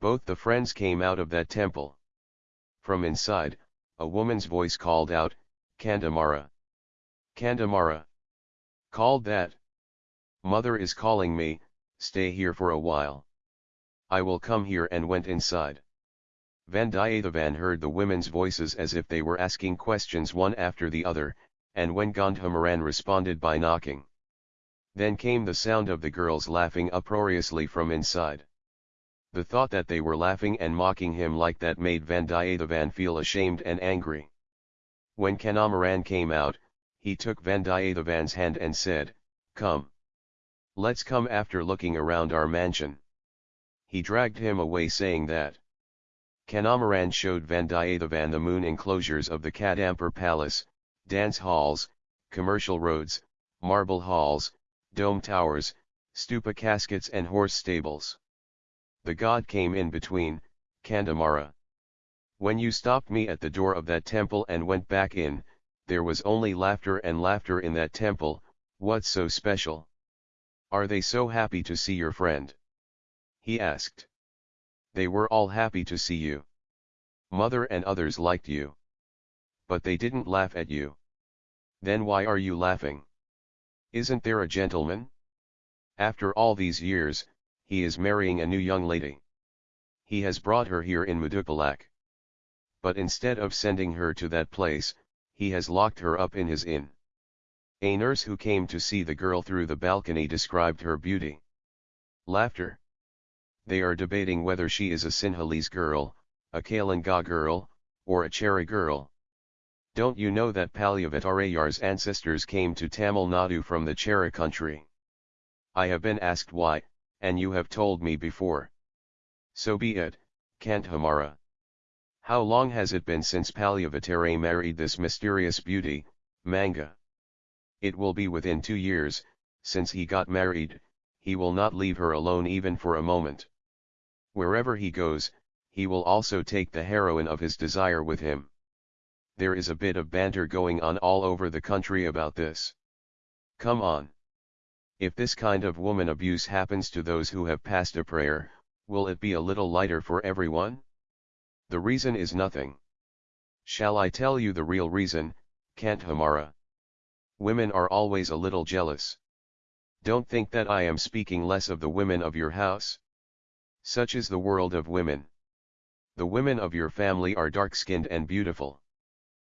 Both the friends came out of that temple. From inside, a woman's voice called out, Kandamara. Kandamara. Called that. Mother is calling me, stay here for a while. I will come here and went inside. Vandiyathevan heard the women's voices as if they were asking questions one after the other, and when Gandhamaran responded by knocking. Then came the sound of the girls laughing uproariously from inside. The thought that they were laughing and mocking him like that made Vandiyathevan feel ashamed and angry. When Kandamaran came out, he took Vandiyathevan's hand and said, Come. Let's come after looking around our mansion. He dragged him away saying that. Kandamaran showed Vandiyathevan the moon enclosures of the Kadampur palace, dance halls, commercial roads, marble halls, dome towers, stupa caskets and horse stables. The god came in between, Kandamara. When you stopped me at the door of that temple and went back in, there was only laughter and laughter in that temple, what's so special? Are they so happy to see your friend? He asked. They were all happy to see you. Mother and others liked you. But they didn't laugh at you. Then why are you laughing? Isn't there a gentleman? After all these years, he is marrying a new young lady. He has brought her here in Mudupalak. But instead of sending her to that place, he has locked her up in his inn. A nurse who came to see the girl through the balcony described her beauty. Laughter. They are debating whether she is a Sinhalese girl, a Kalinga girl, or a Chera girl. Don't you know that Palyavattarayar's ancestors came to Tamil Nadu from the Chera country? I have been asked why, and you have told me before. So be it, Kandhamara. How long has it been since Palyavattare married this mysterious beauty, Manga? It will be within two years, since he got married, he will not leave her alone even for a moment. Wherever he goes, he will also take the heroine of his desire with him there is a bit of banter going on all over the country about this. Come on. If this kind of woman abuse happens to those who have passed a prayer, will it be a little lighter for everyone? The reason is nothing. Shall I tell you the real reason, Kandamara? Women are always a little jealous. Don't think that I am speaking less of the women of your house. Such is the world of women. The women of your family are dark-skinned and beautiful.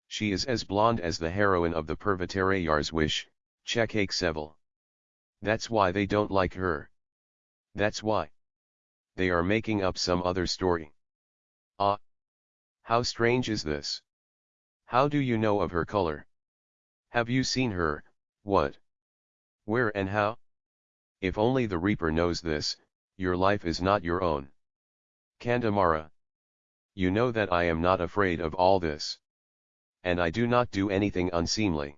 She is as blonde as the heroine of the Purvatarayar's wish, Chekake Seville. That's why they don't like her. That's why. They are making up some other story. Ah! How strange is this? How do you know of her color? Have you seen her, what? Where and how? If only the Reaper knows this, your life is not your own. Kandamara. You know that I am not afraid of all this and I do not do anything unseemly.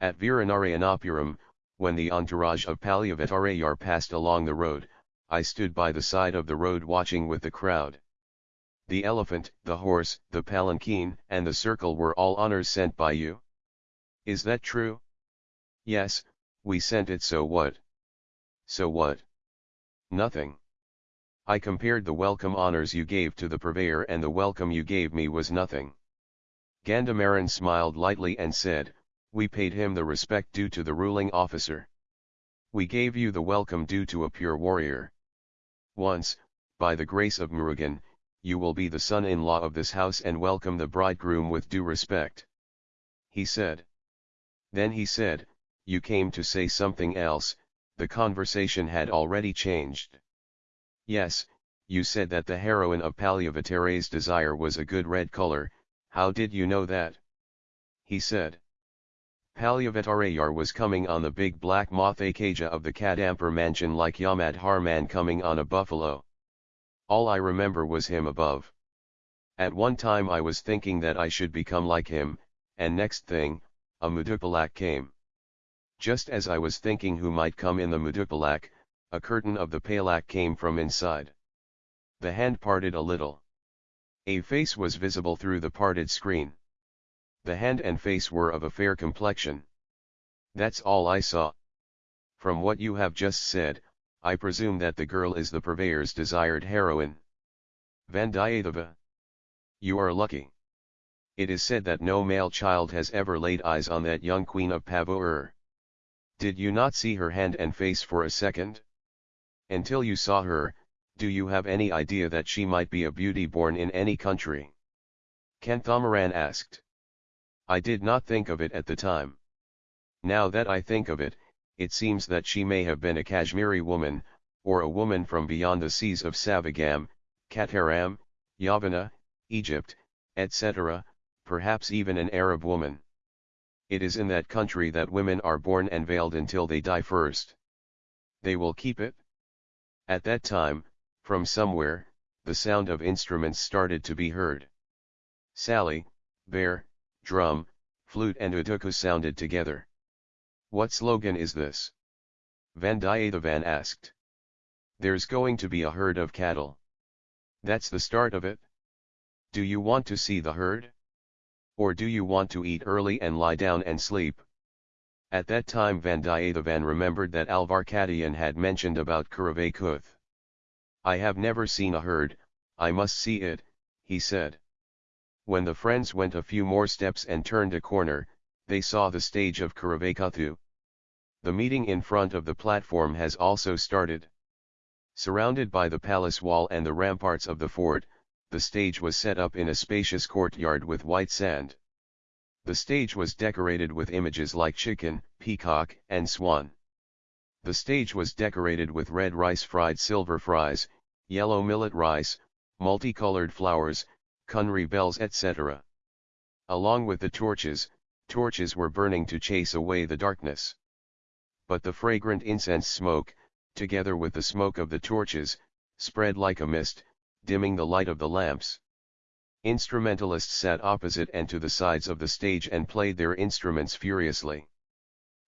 At Viranarayanapuram, when the entourage of Palyavattarayar passed along the road, I stood by the side of the road watching with the crowd. The elephant, the horse, the palanquin, and the circle were all honors sent by you? Is that true? Yes, we sent it so what? So what? Nothing. I compared the welcome honors you gave to the purveyor and the welcome you gave me was nothing. Gandhamaran smiled lightly and said, We paid him the respect due to the ruling officer. We gave you the welcome due to a pure warrior. Once, by the grace of Murugan, you will be the son-in-law of this house and welcome the bridegroom with due respect. He said. Then he said, you came to say something else, the conversation had already changed. Yes, you said that the heroine of Palyavattare's desire was a good red color, how did you know that? He said. Palyavattarayar was coming on the big black moth Akaja of the Kadampur mansion like Yamadharman coming on a buffalo. All I remember was him above. At one time I was thinking that I should become like him, and next thing, a Mudupalak came. Just as I was thinking who might come in the Mudupalak, a curtain of the Palak came from inside. The hand parted a little. A face was visible through the parted screen. The hand and face were of a fair complexion. That's all I saw. From what you have just said, I presume that the girl is the purveyor's desired heroine. Vandiyatheva. You are lucky. It is said that no male child has ever laid eyes on that young queen of Pavur. Did you not see her hand and face for a second? Until you saw her, do you have any idea that she might be a beauty born in any country? Kanthamaran asked. I did not think of it at the time. Now that I think of it, it seems that she may have been a Kashmiri woman, or a woman from beyond the seas of Savagam, Kataram, Yavana, Egypt, etc., perhaps even an Arab woman. It is in that country that women are born and veiled until they die first. They will keep it? At that time, from somewhere, the sound of instruments started to be heard. Sally, bear, drum, flute and uduku sounded together. What slogan is this? Vandiyathevan asked. There's going to be a herd of cattle. That's the start of it? Do you want to see the herd? Or do you want to eat early and lie down and sleep? At that time Vandiyathevan remembered that Alvarkadian had mentioned about Kuth. I have never seen a herd, I must see it, he said. When the friends went a few more steps and turned a corner, they saw the stage of Kuravakuthu. The meeting in front of the platform has also started. Surrounded by the palace wall and the ramparts of the fort, the stage was set up in a spacious courtyard with white sand. The stage was decorated with images like chicken, peacock, and swan. The stage was decorated with red rice fried silver fries, yellow millet rice, multicolored flowers, kunri bells etc. Along with the torches, torches were burning to chase away the darkness. But the fragrant incense smoke, together with the smoke of the torches, spread like a mist, dimming the light of the lamps. Instrumentalists sat opposite and to the sides of the stage and played their instruments furiously.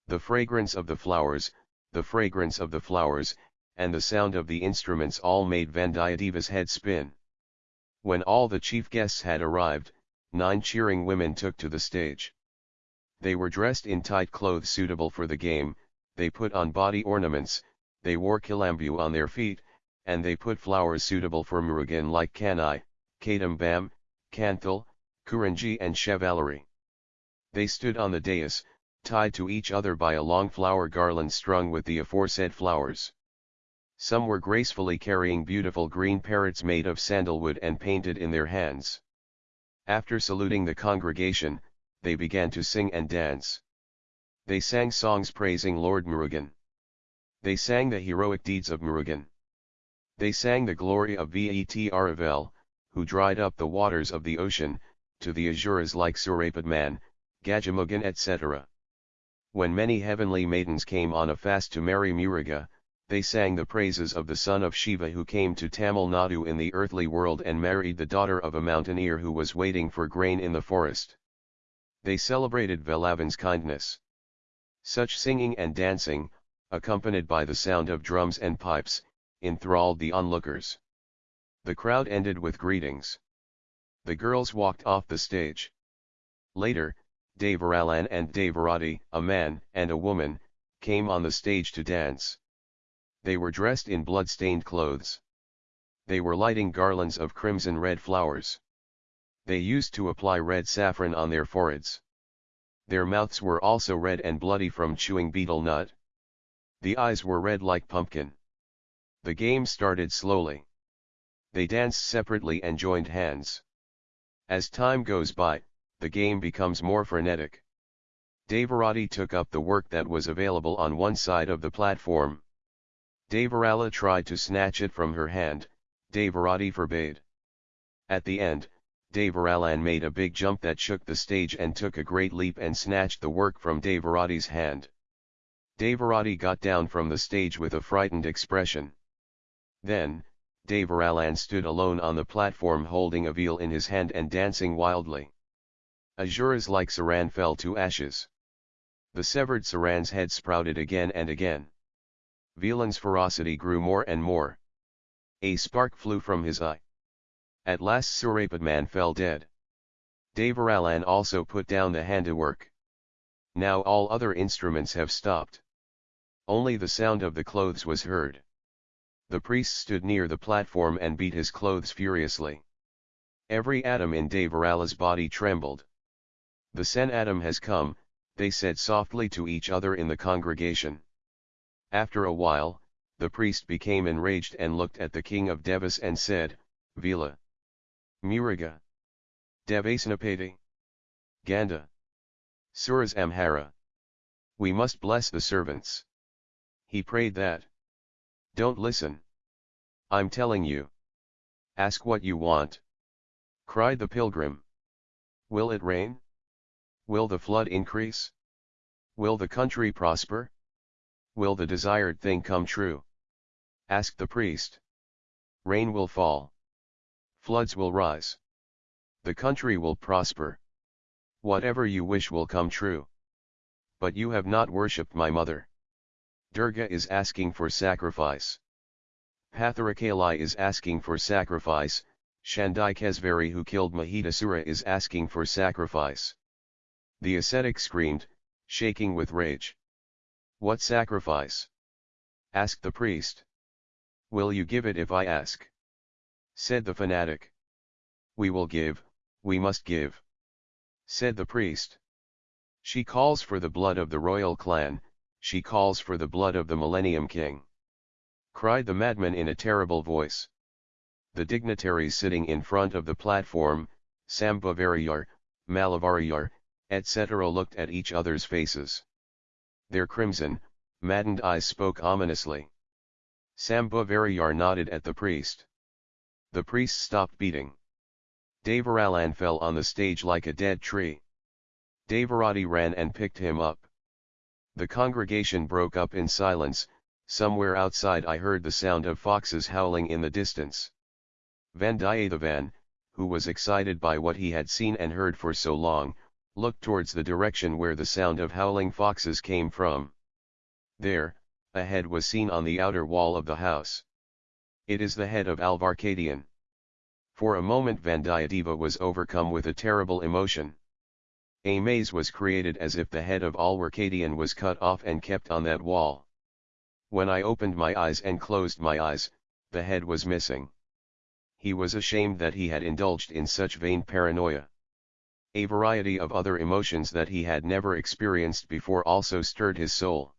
The fragrance of the flowers, the fragrance of the flowers, and the sound of the instruments all made Vandiyadeva's head spin. When all the chief guests had arrived, nine cheering women took to the stage. They were dressed in tight clothes suitable for the game, they put on body ornaments, they wore kilambu on their feet, and they put flowers suitable for Murugan like Kanai, Kadambam, Kanthal, Kuranji and Chevalery. They stood on the dais, tied to each other by a long flower garland strung with the aforesaid flowers. Some were gracefully carrying beautiful green parrots made of sandalwood and painted in their hands. After saluting the congregation, they began to sing and dance. They sang songs praising Lord Murugan. They sang the heroic deeds of Murugan. They sang the glory of Vetravel, who dried up the waters of the ocean, to the Asuras like Surapadman, Gajamugan etc. When many heavenly maidens came on a fast to marry Muruga, they sang the praises of the son of Shiva who came to Tamil Nadu in the earthly world and married the daughter of a mountaineer who was waiting for grain in the forest. They celebrated Velavan's kindness. Such singing and dancing, accompanied by the sound of drums and pipes, enthralled the onlookers. The crowd ended with greetings. The girls walked off the stage. Later, Devaralan and Devarati, a man and a woman, came on the stage to dance. They were dressed in blood-stained clothes. They were lighting garlands of crimson red flowers. They used to apply red saffron on their foreheads. Their mouths were also red and bloody from chewing betel nut. The eyes were red like pumpkin. The game started slowly. They danced separately and joined hands. As time goes by, the game becomes more frenetic. Devarati took up the work that was available on one side of the platform. Devarala tried to snatch it from her hand, Devarati forbade. At the end, Devaralan made a big jump that shook the stage and took a great leap and snatched the work from Devarati's hand. Devarati got down from the stage with a frightened expression. Then, Devaralan stood alone on the platform holding a veal in his hand and dancing wildly. Asuras like Saran fell to ashes. The severed Saran's head sprouted again and again. Veelan's ferocity grew more and more. A spark flew from his eye. At last Surapadman fell dead. Devaralan also put down the handiwork. Now all other instruments have stopped. Only the sound of the clothes was heard. The priest stood near the platform and beat his clothes furiously. Every atom in Devarala's body trembled. The Sen atom has come, they said softly to each other in the congregation. After a while, the priest became enraged and looked at the king of Devas and said, Vila. Miriga. Devasnapati. Ganda. Suras Amhara. We must bless the servants. He prayed that. Don't listen. I'm telling you. Ask what you want. Cried the pilgrim. Will it rain? Will the flood increase? Will the country prosper? Will the desired thing come true? Asked the priest. Rain will fall. Floods will rise. The country will prosper. Whatever you wish will come true. But you have not worshipped my mother. Durga is asking for sacrifice. Bhadrakali is asking for sacrifice, Shandai who killed Mahishasura is asking for sacrifice. The ascetic screamed, shaking with rage. What sacrifice? asked the priest. Will you give it if I ask? said the fanatic. We will give, we must give. Said the priest. She calls for the blood of the royal clan, she calls for the blood of the Millennium King. Cried the madman in a terrible voice. The dignitaries sitting in front of the platform, Sambhavarayar, Malavarayar, etc. looked at each other's faces. Their crimson, maddened eyes spoke ominously. Sambhavarayar nodded at the priest. The priest stopped beating. Devaralan fell on the stage like a dead tree. Devarati ran and picked him up. The congregation broke up in silence, somewhere outside I heard the sound of foxes howling in the distance. Vandiyathevan, who was excited by what he had seen and heard for so long, looked towards the direction where the sound of howling foxes came from. There, a head was seen on the outer wall of the house. It is the head of Alvarkadian. For a moment Vandiyadeva was overcome with a terrible emotion. A maze was created as if the head of Alvarkadian was cut off and kept on that wall. When I opened my eyes and closed my eyes, the head was missing. He was ashamed that he had indulged in such vain paranoia. A variety of other emotions that he had never experienced before also stirred his soul.